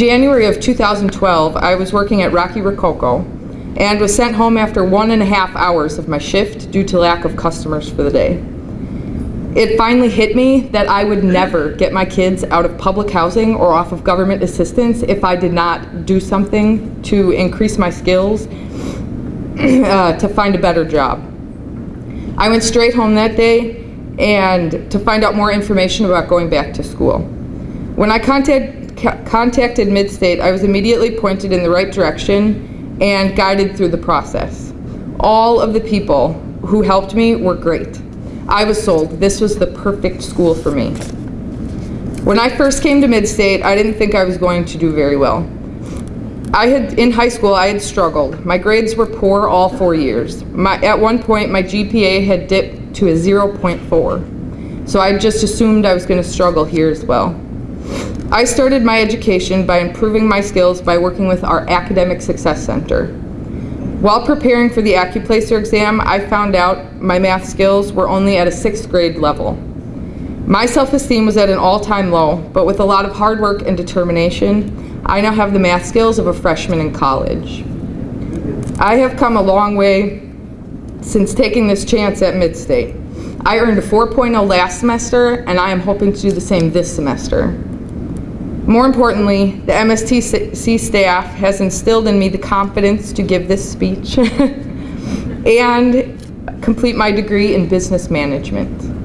January of 2012, I was working at Rocky Rococo and was sent home after one and a half hours of my shift due to lack of customers for the day. It finally hit me that I would never get my kids out of public housing or off of government assistance if I did not do something to increase my skills uh, to find a better job. I went straight home that day and to find out more information about going back to school. When I contact, ca- contacted Midstate, I was immediately pointed in the right direction and guided through the process. All of the people who helped me were great. I was sold. This was the perfect school for me. When I first came to Midstate, I didn't think I was going to do very well. I had, in high school, I had struggled. My grades were poor all four years. My, at one point, my GPA had dipped to a 0.4. So I just assumed I was going to struggle here as well. I started my education by improving my skills by working with our Academic Success Center. While preparing for the AccuPlacer exam, I found out my math skills were only at a sixth grade level. My self-esteem was at an all-time low, but with a lot of hard work and determination, I now have the math skills of a freshman in college. I have come a long way since taking this chance at Midstate. I earned a 4.0 last semester, and I am hoping to do the same this semester. More importantly, the MSTC staff has instilled in me the confidence to give this speech and complete my degree in business management.